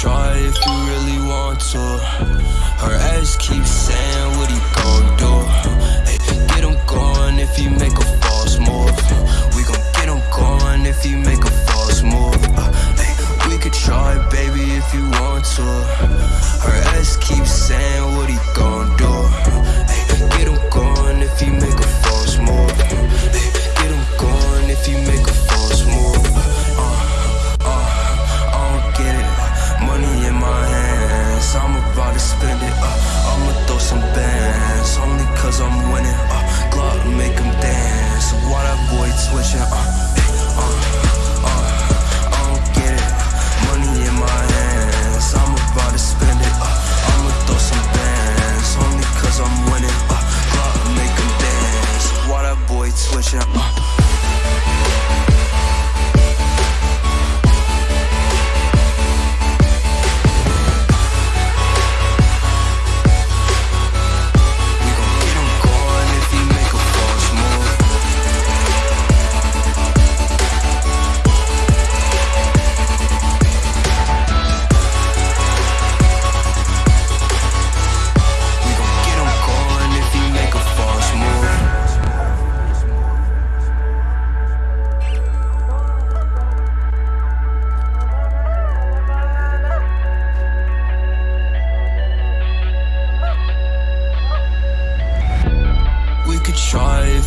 try if you really want to. Her ass keeps saying what he gon' do? Get him gone if he make a false move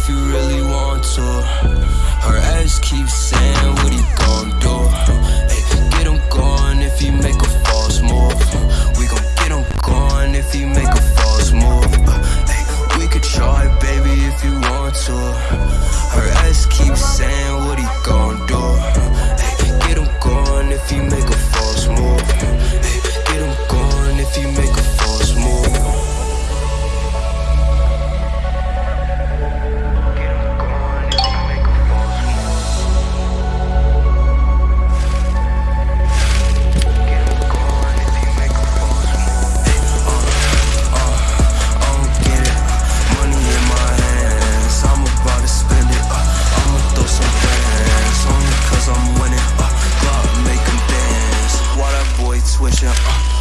if you really want to. Her ex keeps saying. friendship. Uh.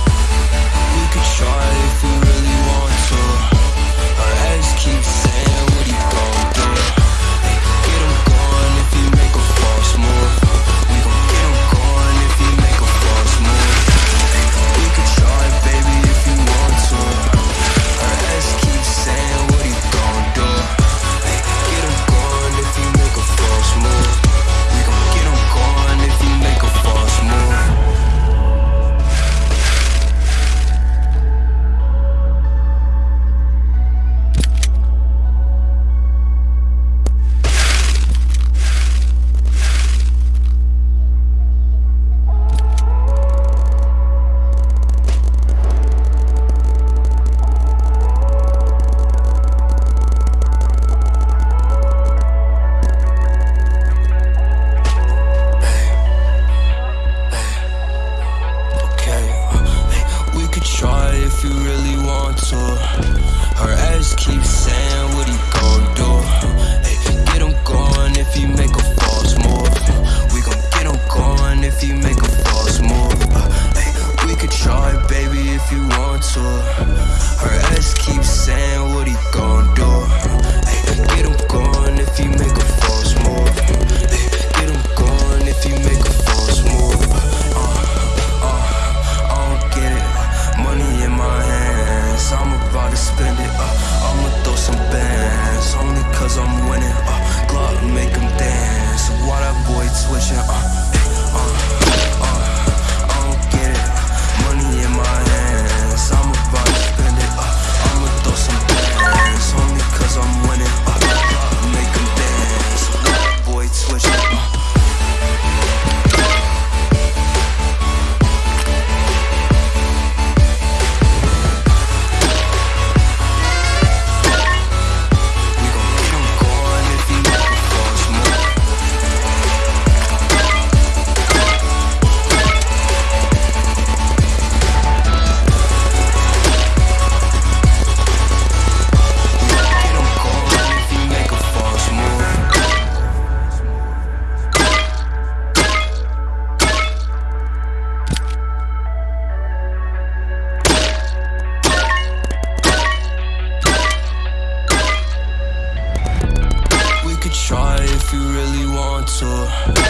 if you really want to. Her ass keeps saying what he gon' do? Hey, Get him gone if he make a false move. We gon' get him gone if he make a false move. Hey, We could try, baby, if you want to. switching to